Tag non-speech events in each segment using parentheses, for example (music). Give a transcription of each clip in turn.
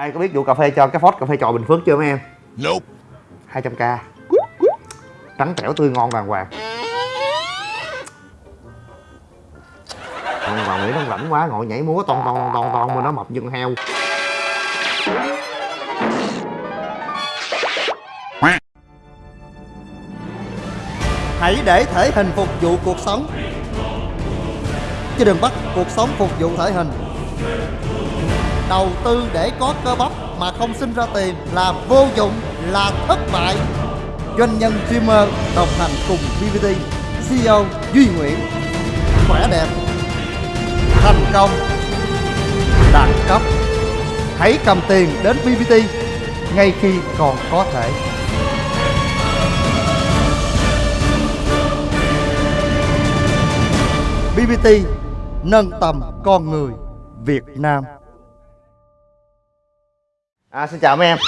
ai có biết vụ cà phê cho cái phốt cà phê trò bình phước chưa mấy em? Nope. 200k trắng trẻo tươi ngon đàng hoàng. Còn vào nghĩ nó rảnh quá ngồi nhảy múa ton ton ton ton mà nó mập như con heo. Hãy để thể hình phục vụ cuộc sống. Chứ đừng bắt cuộc sống phục vụ thể hình Đầu tư để có cơ bắp mà không sinh ra tiền là vô dụng, là thất bại. Doanh nhân streamer đồng hành cùng VVT CEO Duy Nguyễn. Khỏe đẹp Thành công Đẳng cấp. Hãy cầm tiền đến VVT ngay khi còn có thể. BBT nâng tầm con người Việt Nam à, xin chào mấy em.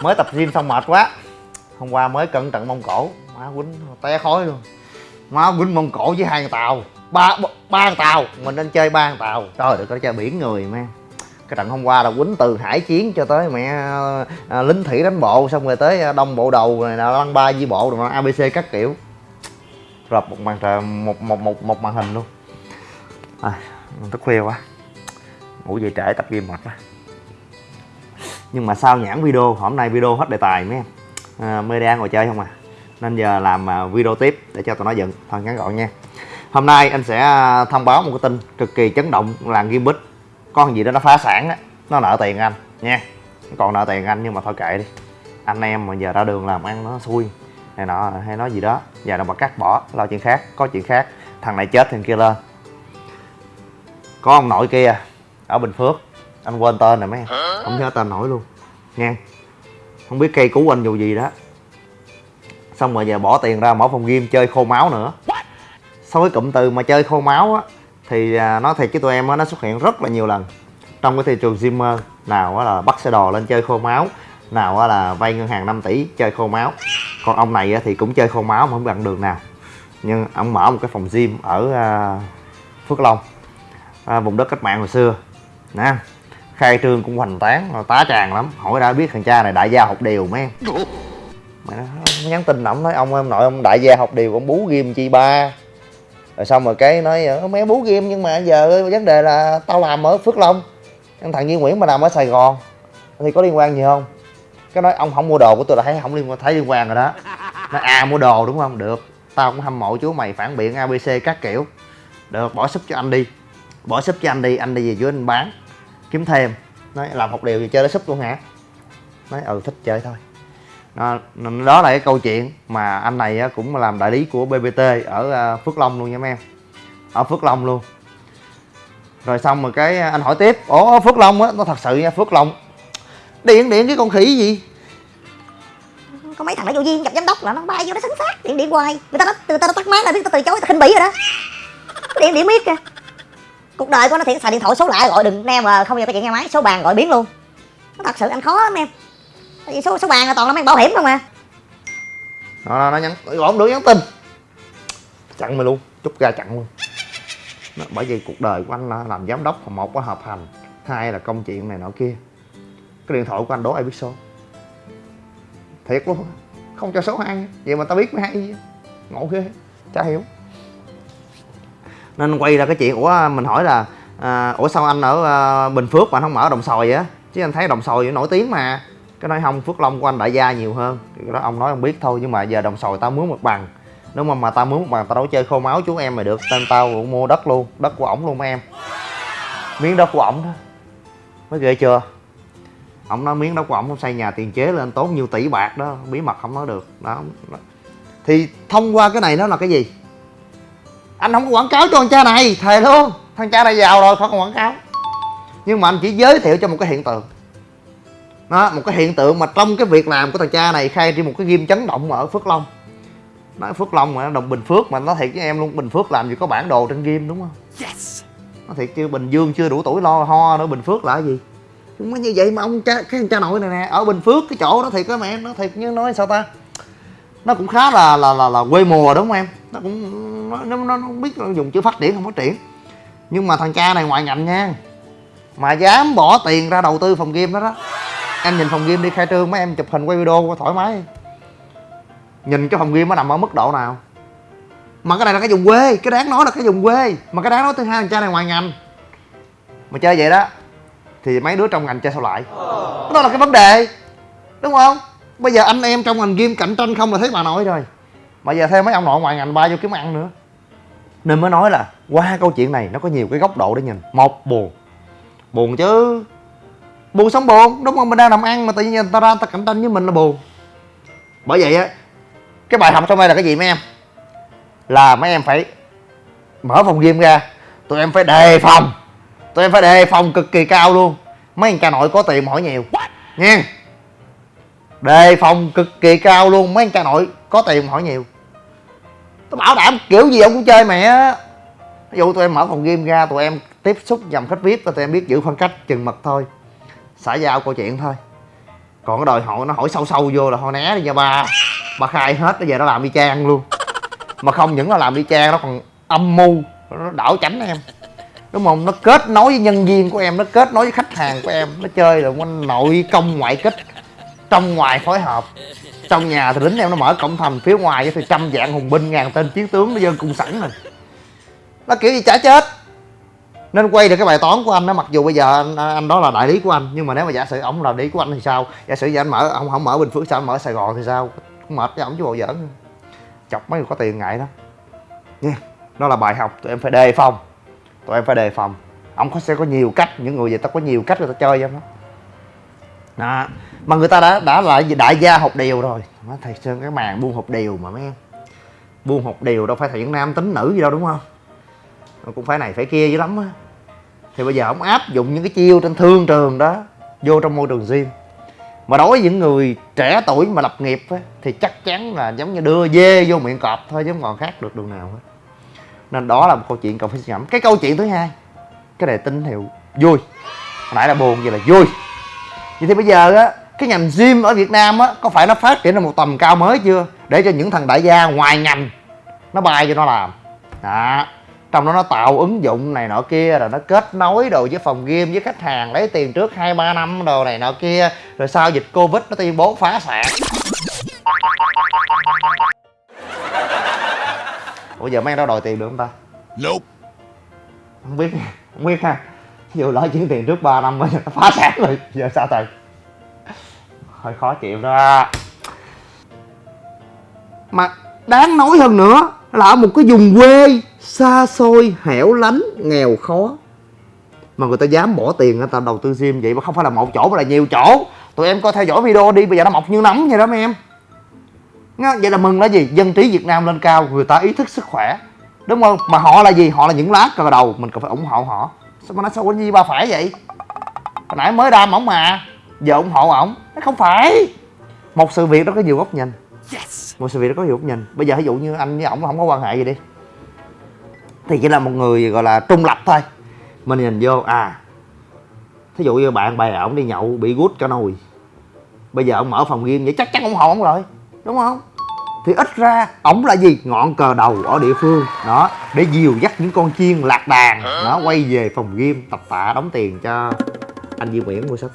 Mới tập gym xong mệt quá. Hôm qua mới cận trận mông cổ. Má quýnh té khói luôn. Má quýnh mông cổ với hai con tàu. Ba ba con tàu. Mình nên chơi ba con tàu. Trời được có chơi biển người mấy cái trận hôm qua là quýnh từ hải chiến cho tới mẹ à, lính thủy đánh bộ xong rồi tới à, đông bộ đầu này là lăng ba di bộ rồi abc các kiểu. Rập một màn trời một một một một màn hình luôn. À, thức khuya quá. Ngủ về trễ tập gym mệt quá nhưng mà sao nhãn video hôm nay video hết đề tài mấy em? À, media ngồi chơi không à? Nên giờ làm à, video tiếp để cho tụi nó dựng. Thôi ngắn gọn nha. Hôm nay anh sẽ à, thông báo một cái tin cực kỳ chấn động làng game con gì đó nó phá sản á nó nợ tiền anh nha. Còn nợ tiền anh nhưng mà thôi kệ đi. Anh em mà giờ ra đường làm ăn nó xui này nọ hay nói gì đó. Giờ nó mà cắt bỏ lo chuyện khác có chuyện khác thằng này chết thằng kia lên. Có ông nội kia ở bình phước anh quên tên rồi mấy em. Không nhớ tên nổi luôn. Nha không biết cây cứu anh dù gì đó. Xong rồi giờ bỏ tiền ra mở phòng game chơi khô máu nữa. Sau cái cụm từ mà chơi khô máu á, thì à, nói thiệt với tụi em á, nó xuất hiện rất là nhiều lần. Trong cái thị trường Zimmer nào á là bắt xe đò lên chơi khô máu, nào á là vay ngân hàng 5 tỷ chơi khô máu. Còn ông này á thì cũng chơi khô máu mà không bằng đường nào. Nhưng ông mở một cái phòng gym ở à, Phước Long à, vùng đất cách mạng hồi xưa. Nè khai trương cũng hoành tán tá tràn lắm. Hỏi đã biết thằng cha này đại gia học điều mấy em mày nó nhắn tin ổng nói, ông em nội ông đại gia học điều ông bú ghim chi ba. Rồi xong rồi cái nói mấy mẹ bú ghim nhưng mà giờ vấn đề là tao làm ở phước long thằng thằng Duy Nguyễn mà làm ở Sài Gòn. Thì có liên quan gì không? Cái nói, ông không mua đồ của tôi là thấy, không liên quan, thấy liên quan rồi đó. Nói à mua đồ đúng không? Được. Tao cũng hâm mộ chú mày phản biện abc các kiểu. Được, bỏ súp cho anh đi. Bỏ súp cho anh đi anh đi về dưới anh bán kiếm thêm. Nói làm học điều gì chơi nó súp luôn hả? Nói ừ thích chơi thôi. Đó, đó là cái câu chuyện mà anh này cũng làm đại lý của bbt ở à, phước long luôn nha mấy em. Ở phước long luôn. Rồi xong rồi cái anh hỏi tiếp ủa phước long á? Nó thật sự nha phước long. Điện điện cái con khỉ gì? Có mấy thằng nó vô duyên gặp giám đốc là nó bay vô nó sấn phát điện điện hoài. Người ta nó người ta nó tắt máy là biết ta từ chối ta khinh bỉ rồi đó. Điện điện biết kìa cuộc đời của nó thiệt xài điện thoại số lạ gọi đừng em mà không giờ cái chuyện nghe máy số bàn gọi biến luôn. Nó thật sự anh khó lắm em. Tại vì số số bàn là toàn là mang bảo hiểm không à. Nó, nó, nó nhắn gọi không được nhắn tin. Chặn mày luôn chút ra chặn luôn. Nó, bởi vì cuộc đời của anh là làm giám đốc một là hợp hành hai là công chuyện này nọ kia. Cái điện thoại của anh đố ai biết số? Thiệt luôn không cho số hai vậy mà tao biết mới hay gì ngộ ghê chả hiểu nên quay ra cái chuyện ủa mình hỏi là à, ủa sao anh ở à, bình phước mà anh không ở đồng xoài á? Chứ anh thấy đồng xoài nổi tiếng mà. Cái nói không phước long của anh đại gia nhiều hơn. Cái đó ông nói ông biết thôi nhưng mà giờ đồng xoài tao mướn một bằng. Nếu mà mà tao mướn một bằng tao đâu chơi khô máu chú em mày được. Tên tao cũng mua đất luôn đất của ổng luôn mấy em. Miếng đất của ổng đó. Mới ghê chưa? Ổng nói miếng đất của ổng xây nhà tiền chế lên tốn nhiều tỷ bạc đó bí mật không nói được. Đó. Thì thông qua cái này nó là cái gì? Anh không có quảng cáo cho thằng cha này. Thề luôn. Thằng cha này giàu rồi không còn quảng cáo. Nhưng mà anh chỉ giới thiệu cho một cái hiện tượng. Đó một cái hiện tượng mà trong cái việc làm của thằng cha này khai trên một cái ghim chấn động ở phước long. Nói phước long mà đồng bình phước mà nó thiệt với em luôn. Bình phước làm gì có bản đồ trên ghim đúng không? Yes. nó thiệt chưa bình dương chưa đủ tuổi lo ho nữa bình phước là cái gì? Nhưng mà như vậy mà ông cha cái thằng cha nội này nè ở bình phước cái chỗ đó thiệt á mẹ nó thiệt như nói sao ta? Nó cũng khá là là là, là quê mùa đúng không em nó cũng nó, nó, nó không biết dùng chữ phát triển không phát triển. Nhưng mà thằng cha này ngoại ngành nha. Mà dám bỏ tiền ra đầu tư phòng game đó đó. Em nhìn phòng game đi khai trương mấy em chụp hình quay video thoải mái. Nhìn cái phòng game nó nằm ở mức độ nào. Mà cái này là cái vùng quê cái đáng nói là cái vùng quê. Mà cái đáng nói thứ hai thằng cha này ngoài ngành. Mà chơi vậy đó thì mấy đứa trong ngành chơi sao lại? Đó là cái vấn đề đúng không? Bây giờ anh em trong ngành game cạnh tranh không là thấy bà nội rồi mà giờ thêm mấy ông nội ngoài ngành ba vô kiếm ăn nữa. Nên mới nói là qua câu chuyện này nó có nhiều cái góc độ để nhìn. Một buồn. Buồn chứ. Buồn sống buồn. Đúng không? Mình đang làm ăn mà tự nhiên người ta ra ta cạnh tranh với mình là buồn. Bởi vậy á cái bài học trong đây là cái gì mấy em? Là mấy em phải mở phòng game ra. Tụi em phải đề phòng. Tụi em phải đề phòng cực kỳ cao luôn. Mấy anh cha nội có tiền hỏi nhiều. Nha đề phòng cực kỳ cao luôn. Mấy anh cha nội có tiền hỏi nhiều tôi bảo đảm, kiểu gì ông cũng chơi mẹ ví dụ tụi em mở phòng game ra, tụi em tiếp xúc dòng khách vip và tụi em biết giữ khoảng cách chừng mực thôi. Xã giao câu chuyện thôi. Còn cái đòi hỏi, nó hỏi sâu sâu vô là thôi, né đi nha ba. Ba khai hết, bây giờ nó làm đi trang luôn. Mà không những là làm đi trang nó còn âm mưu. Nó đảo chánh em. Đúng không? Nó kết nối với nhân viên của em, nó kết nối với khách hàng của em. Nó chơi là quanh nội công ngoại kích trong ngoài phối hợp trong nhà thì lính em nó mở cổng thành phía ngoài thì trăm vạn hùng binh ngàn tên chiến tướng nó dân cung sẵn rồi. Nó kiểu gì chả chết. Nên quay được cái bài toán của anh đó mặc dù bây giờ anh, anh đó là đại lý của anh nhưng mà nếu mà giả sử ổng là đại lý của anh thì sao? Giả sử giờ anh mở ông không mở bình phước sao? Anh mở sài gòn thì sao? Cũng mệt với ổng chứ bộ giỡn. Chọc mấy người có tiền ngại đó nha đó là bài học tụi em phải đề phòng. Tụi em phải đề phòng. Ông có sẽ có nhiều cách những người vậy ta có nhiều cách người ta chơi em đó đó. Mà người ta đã đã là đại gia học điều rồi. Thầy sơn cái màn buôn học điều mà mấy em. Buôn học điều đâu phải thầy nam tính nữ gì đâu đúng không? Cũng phải này phải kia dữ lắm á. Thì bây giờ ông áp dụng những cái chiêu trên thương trường đó vô trong môi trường gym. Mà đối với những người trẻ tuổi mà lập nghiệp á, thì chắc chắn là giống như đưa dê vô miệng cọp thôi chứ không còn khác được đường nào hết. Nên đó là một câu chuyện cần phải suy ngẫm. Cái câu chuyện thứ hai cái đề tín hiệu vui. Hồi nãy là buồn vậy là vui vậy thì bây giờ á cái ngành gym ở Việt Nam á có phải nó phát triển lên một tầm cao mới chưa? Để cho những thằng đại gia ngoài ngành nó bay cho nó làm. Đó. Trong đó nó tạo ứng dụng này nọ kia rồi nó kết nối đồ với phòng game với khách hàng lấy tiền trước hai ba năm đồ này nọ kia rồi sau dịch covid nó tuyên bố phá sản. Ủa giờ mấy anh đó đòi tiền được không ta? Nope. không biết không biết ha dù dụ lỡ chuyển tiền trước 3 năm mới nó (laughs) phá sản rồi. Giờ sao thầy hơi khó chịu đó. Mà đáng nói hơn nữa là ở một cái vùng quê xa xôi, hẻo lánh, nghèo khó. Mà người ta dám bỏ tiền, người ta đầu tư gym vậy mà không phải là một chỗ mà là nhiều chỗ. Tụi em coi theo dõi video đi, bây giờ nó mọc như nấm vậy đó mấy em. Vậy là mừng là gì? Dân trí việt nam lên cao, người ta ý thức sức khỏe. Đúng không? Mà họ là gì? Họ là những lá cờ đầu. Mình cần phải ủng hộ họ sao mà nói sao có gì ba phải vậy? Hồi nãy mới đam ổng mà. Giờ ủng hộ ổng. Nó không phải. Một sự việc đó có nhiều góc nhìn. Một sự việc đó có nhiều góc nhìn. Bây giờ ví dụ như anh với ổng không có quan hệ gì đi. Thì chỉ là một người gọi là trung lập thôi. Mình nhìn vô à thí dụ như bạn bè ổng đi nhậu bị gút cả nồi. Bây giờ ông mở phòng game vậy chắc chắn ủng hộ ổng rồi. Đúng không thì ít ra, ổng là gì? Ngọn cờ đầu ở địa phương. Đó, để dìu dắt những con chiên lạc đàn. Nó quay về phòng game tập tạ, đóng tiền cho anh Duy Nguyễn mua sắm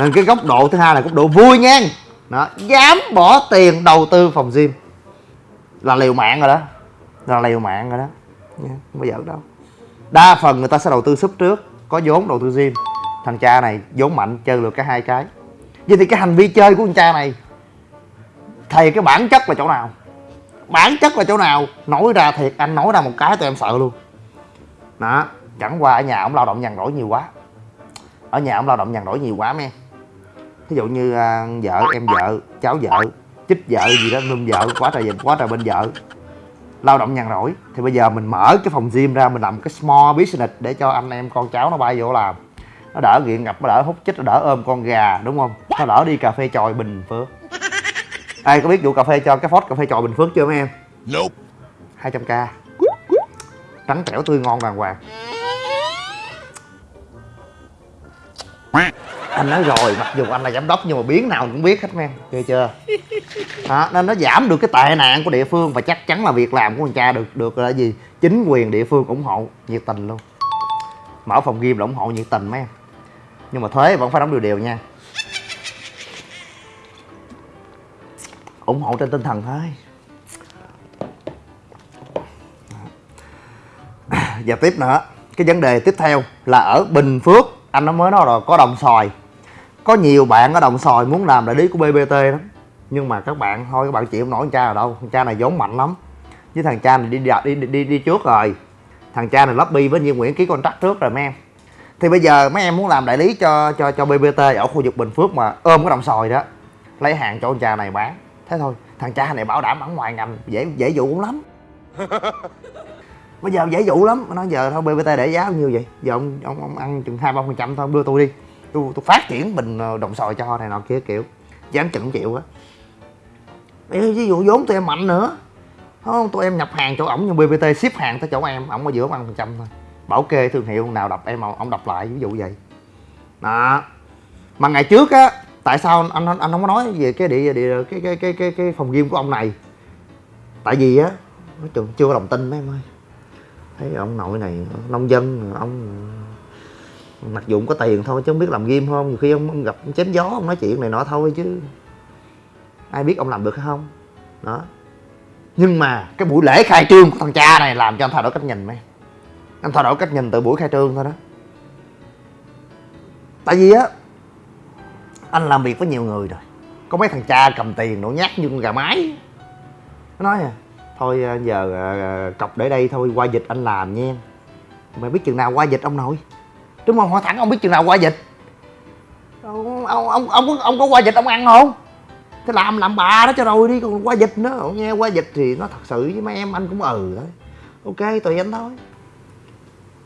nên cái góc độ thứ hai là góc độ vui nha. Đó, dám bỏ tiền đầu tư phòng gym. Là liều mạng rồi đó. Là liều mạng rồi đó. Nha, không bao giờ đâu. Đa phần người ta sẽ đầu tư súp trước, có vốn đầu tư gym. Thằng cha này vốn mạnh, chơi được cả hai cái. Vậy thì cái hành vi chơi của thằng cha này thầy cái bản chất là chỗ nào? Bản chất là chỗ nào? Nói ra thiệt anh nói ra một cái tụi em sợ luôn. Đó chẳng qua ở nhà ông lao động nhàn rỗi nhiều quá. Ở nhà ông lao động nhàn rỗi nhiều quá mấy ví dụ như à, vợ em vợ cháu vợ chích vợ gì đó nương vợ quá trời quá trời bên vợ. Lao động nhàn rỗi. Thì bây giờ mình mở cái phòng gym ra mình làm cái small business để cho anh em con cháu nó bay vô làm. Nó đỡ nghiện ngập nó đỡ hút chích nó đỡ ôm con gà đúng không? Nó đỡ đi cà phê chòi bình phước ai có biết vụ cà phê cho cái phốt cà phê chòi bình phước chưa mấy em? Nope. 200k trắng trẻo tươi ngon đàng hoàng. Anh nói rồi mặc dù anh là giám đốc nhưng mà biến nào cũng biết hết men ghê chưa? Đó, nên nó giảm được cái tệ nạn của địa phương và chắc chắn là việc làm của anh cha được được là gì? Chính quyền địa phương ủng hộ nhiệt tình luôn. Mở phòng game là ủng hộ nhiệt tình mấy em. Nhưng mà thuế vẫn phải đóng đều đều nha ủng hộ trên tinh thần thôi. (clears throat) Và tiếp nữa cái vấn đề tiếp theo là ở bình phước anh nó mới nói rồi có đồng xoài. Có nhiều bạn ở đồng xoài muốn làm đại lý của bbt lắm. Nhưng mà các bạn thôi các bạn chịu không nổi cha nào đâu. Thằng cha này vốn mạnh lắm. Với thằng cha này đi đi đi đi, đi trước rồi. Thằng cha này lobby với Như Nguyễn ký contract trước rồi mấy em. Thì bây giờ mấy em muốn làm đại lý cho cho cho BBT ở khu vực Bình Phước mà ôm cái đồng sòi đó lấy hàng cho con cha này bán thế thôi thằng cha này bảo đảm ở ngoài ngành dễ dễ dụ cũng lắm. Bây giờ dễ dụ lắm nó giờ thôi BBT để giá bao nhiêu vậy? Giờ ông ông, ông ăn chừng hai ba phần trăm thôi đưa tôi đi. Tôi tôi phát triển bình ờ, đồng sòi cho này nọ kia kiểu dám chừng chịu á. Ví dụ vốn tụi em mạnh nữa. Không? Tụi em nhập hàng chỗ ổng nhưng BBT ship hàng tới chỗ em ổng ở giữa ăn phần trăm thôi. Bảo kê thương hiệu nào đập em ổng đập lại ví dụ vậy. Đó. Mà ngày trước á tại sao anh anh, anh không có nói về cái địa địa cái cái cái cái, cái phòng gym của ông này? Tại vì á nói chung chưa có lòng tin mấy em ơi. Thấy ông nội này nông dân ông mặc dù cũng có tiền thôi chứ không biết làm gym không. Nhiều khi ông gặp chém gió ông nói chuyện này nọ thôi chứ. Ai biết ông làm được hay không? Đó. Nhưng mà cái buổi lễ khai trương của thằng cha này làm cho anh thay đổi cách nhìn mấy anh thay đổi cách nhìn từ buổi khai trương thôi đó. Tại vì á anh làm việc với nhiều người rồi. Có mấy thằng cha cầm tiền nổ nhát như con gà mái. Nó nói à thôi ờ, giờ à, cọc để đây thôi qua dịch anh làm nha. Mày biết chừng nào qua dịch ông nội? Đúng không hỏi thẳng ông biết chừng nào qua dịch. Ông ông ông ông có ông có qua dịch ông ăn không? Thế làm làm bà đó cho rồi đi còn qua dịch nữa. Ông nghe qua dịch thì nó thật sự với mấy em anh cũng ừ thôi. Ok tùy anh thôi.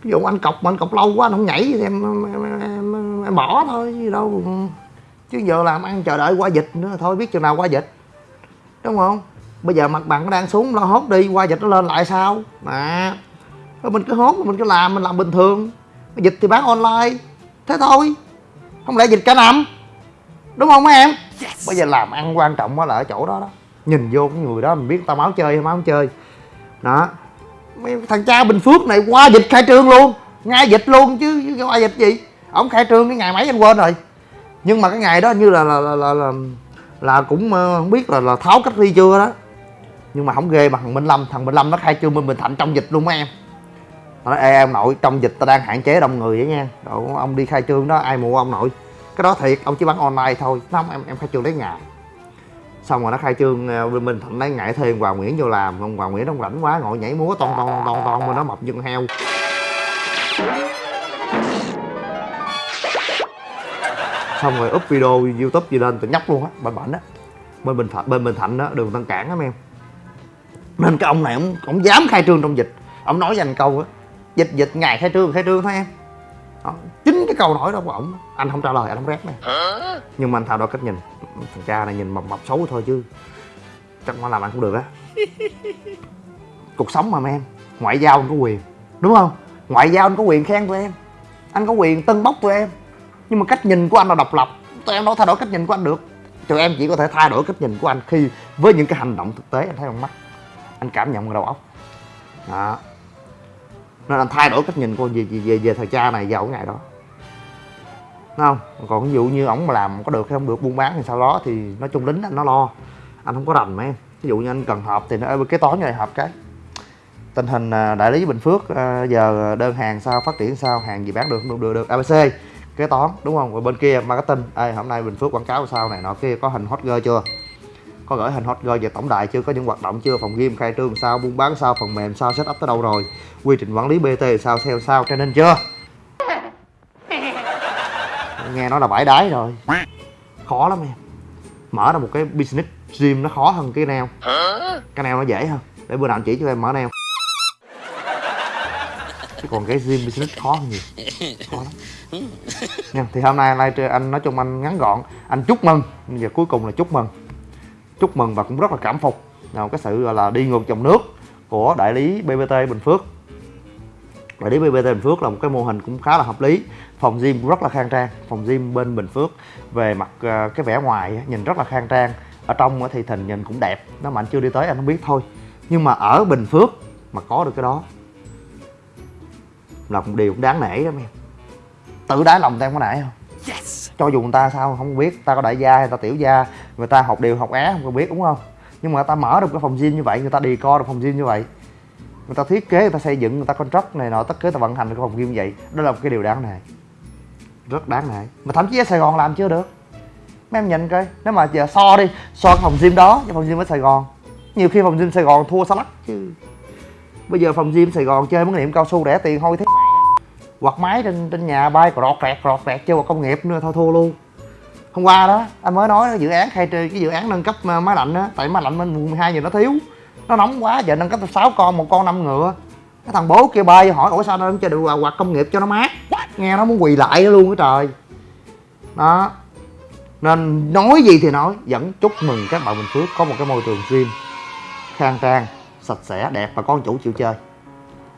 Ví dụ anh cọc mà anh cọc lâu quá anh không nhảy thì em em, em, em, em bỏ thôi gì đâu chứ giờ làm ăn chờ đợi qua dịch nữa thôi biết chừng nào qua dịch. Đúng không? Bây giờ mặt bằng nó đang xuống lo hốt đi qua dịch nó lên lại sao? Mà rồi mình cứ hốt mình cứ làm mình làm bình thường. Dịch thì bán online. Thế thôi. Không lẽ dịch cả năm? Đúng không mấy em? Bây giờ làm ăn quan trọng là ở chỗ đó đó. Nhìn vô cái người đó mình biết tao máu chơi hay máu không chơi. Đó. Mấy thằng cha bình phước này qua dịch khai trương luôn. Ngay dịch luôn chứ chứ qua dịch gì? Ổng khai trương cái ngày mấy anh quên rồi nhưng mà cái ngày đó như là là là là, là, là cũng ờ, không biết là là tháo cách ly chưa đó. Nhưng mà không ghê mà thằng minh lâm thằng minh lâm nó khai trương bên bình thạnh trong dịch luôn mấy em. Nó nói ê em nội trong dịch ta đang hạn chế đông người vậy nha. Rồi, ông đi khai trương đó ai mua ông nội. Cái đó thiệt ông chỉ bán online thôi không em em khai trương lấy ngày. Xong rồi nó khai trương ờ, bên bình thạnh lấy ngày thêm hoàng nguyễn vô làm ông hoàng nguyễn nó rảnh quá ngồi nhảy múa ton ton ton ton mà nó mập như con heo. Xong rồi up video youtube gì lên tụi nhóc luôn á bệnh bệnh á. Bên bình thạnh bên bình thạnh đó đường tân cảng á em. Nên cái ông này ông ông dám khai trương trong dịch. Ông nói dành câu á dịch dịch ngày khai trương khai trương thôi em. Đó. chính cái câu nói đó của ổng anh không trả lời anh không rep này. Nhưng mà anh thay đổi cách nhìn. Thằng cha này nhìn mập mập xấu thôi chứ. Chắc mà làm ăn cũng được á. (laughs) Cuộc sống mà em. Ngoại giao anh có quyền. Đúng không? Ngoại giao anh có quyền khen tụi em. Anh có quyền tân bốc tụi em nhưng mà cách nhìn của anh là độc lập. Tụi em đâu thay đổi cách nhìn của anh được. Tụi em chỉ có thể thay đổi cách nhìn của anh khi với những cái hành động thực tế anh thấy bằng mắt anh cảm nhận bằng đầu óc đó. Nên anh thay đổi cách nhìn của về về về, về thời cha này vào cái ngày đó. Đúng không? Còn ví dụ như ổng mà làm có được hay không được buôn bán thì sau đó thì nói chung lính anh nó lo. Anh không có rành mấy. Em ví dụ như anh cần họp thì nó ờ, cái toán này họp cái. Tình hình ờ, đại lý bình phước ờ, giờ đơn hàng sao phát triển sao hàng gì bán được không được được được abc kế toán, đúng không? Rồi bên kia marketing. Ê, hôm nay bình phước quảng cáo sao này? Nọ kia có hình hot girl chưa? Có gửi hình hot girl về tổng đài chưa? Có những hoạt động chưa? Phòng game khai trương sao? Buôn bán sao? Phần mềm sao? Setup tới đâu rồi? Quy trình quản lý bt sao? Theo sao? Cho nên chưa? Nghe nói là bãi đái rồi. Khó lắm em. Mở ra một cái business gym nó khó hơn cái nail. Cái nail nó dễ hơn. Để bữa nào anh chỉ cho em mở nail. Chứ còn cái gym business khó hơn nhiều. Khó lắm nha, thì hôm nay live anh nói chung anh ngắn gọn. Anh chúc mừng. Và cuối cùng là chúc mừng. Chúc mừng và cũng rất là cảm phục. Nào, cái sự, gọi là, đi ngược dòng nước của đại lý BBT Bình Phước. Đại lý BBT Bình Phước là một cái mô hình cũng khá là hợp lý. Phòng gym cũng rất là khang trang. Phòng gym bên Bình Phước, về mặt ờ, cái vẻ ngoài nhìn rất là khang trang. Ở trong thì thình nhìn cũng đẹp. Nó mà anh chưa đi tới, anh không biết thôi. Nhưng mà ở Bình Phước mà có được cái đó là một điều cũng đáng nể đó, em tự đáy lòng em có nể không? Cho dù người ta sao không biết ta có đại gia hay ta tiểu gia người ta học điều học á không có biết đúng không? Nhưng mà người ta mở được cái phòng gym như vậy người ta đi co được phòng gym như vậy người ta thiết kế người ta xây dựng người ta contract này nọ tất cả người ta vận hành được cái phòng gym như vậy đó là một cái điều đáng nể. Rất đáng nể. Mà thậm chí ở sài gòn làm chưa được. Mấy em nhìn coi nếu mà giờ so đi so cái phòng gym đó với phòng gym ở sài gòn nhiều khi phòng gym sài gòn thua xa lắc chứ. Bây giờ phòng gym sài gòn chơi mấy niệm cao su rẻ tiền thôi thế quạt máy trên trên nhà bay rọt rẹt rọt rẹt chơi vào công nghiệp nữa, thôi, thua luôn. Hôm qua đó, anh mới nói dự án khai trừ, cái dự án nâng cấp ờ, máy lạnh á, tại máy lạnh bên vùng 12 giờ nó thiếu. Nó nóng quá, giờ nâng cấp tới 6 con, một con năm ngựa. Cái thằng bố kia bay, hỏi, ủa, sao nó không chơi được quạt công nghiệp cho nó mát? Nghe nó muốn quỳ lại luôn á trời. Đó. Nên nói gì thì nói, vẫn chúc mừng các bạn Bình Phước có một cái môi trường gym khang trang, sạch sẽ, đẹp và con chủ chịu chơi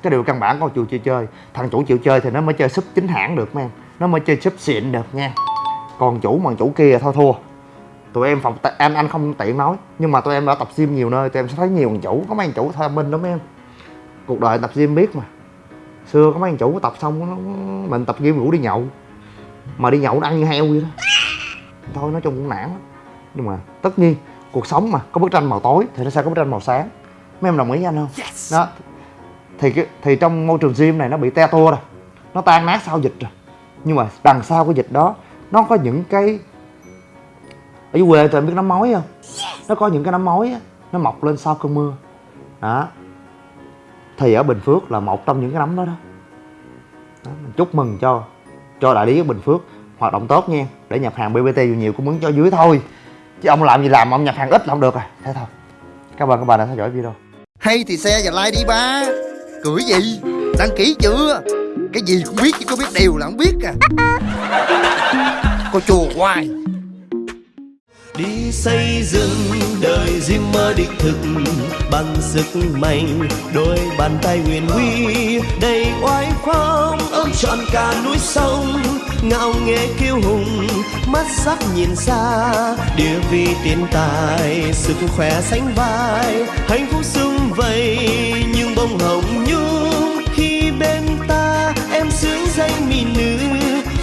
cái điều căn bản con chủ chịu chơi thằng chủ chịu chơi thì nó mới chơi súp chính hãng được mấy em. Nó mới chơi súp xịn được nha còn chủ mà chủ kia thôi thua. Tụi em phòng anh anh không tiện nói nhưng mà tụi em đã tập gym nhiều nơi tụi em sẽ thấy nhiều thằng chủ có mấy thằng chủ thông minh lắm em. Cuộc đời tập gym biết mà. Xưa có mấy thằng chủ tập xong nó, mình tập gym ngủ đi nhậu. Mà đi nhậu nó ăn như heo vậy đó. Thôi nói chung cũng nản lắm. Nhưng mà tất nhiên cuộc sống mà có bức tranh màu tối thì nó sẽ có bức tranh màu sáng. Mấy em đồng ý với anh không? Đó thì cái thì trong môi trường gym này nó bị te tua rồi. Nó tan nát sau dịch rồi. Nhưng mà đằng sau cái dịch đó nó có những cái ở dưới quê tụi em biết nấm mối không? Nó có những cái nấm mối á nó mọc lên sau cơn mưa. Đó. Thì ở bình phước là một trong những cái nấm đó đó, đó mình chúc mừng cho cho đại lý ở bình phước hoạt động tốt nha để nhập hàng bbt nhiều nhiều cũng muốn cho dưới thôi. Chứ ông làm gì làm ông nhập hàng ít là không được à. Thế thôi. Cảm ơn các bạn đã theo dõi video. Hay thì xe và like đi ba. Cười gì? Đăng ký chưa? Cái gì cũng biết, chứ có biết điều là không biết à. Cô chùa hoài. Đi xây dựng đời riêng mơ đích thực bằng sức mạnh, đôi bàn tay huyền huy, đầy oai phong, ôm trọn cả núi sông. Ngạo nghễ kiêu hùng, mắt sắc nhìn xa, địa vị tiền tài, sức khỏe sánh vai. Hạnh phúc sung vầy như bông hồng nhung khi bên ta em sướng danh mỹ nữ,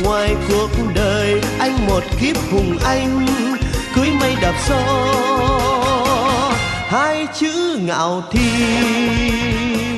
ngoài cuộc đời anh một kiếp hùng anh, cưới mây đạp gió. Hai chữ ngạo thiên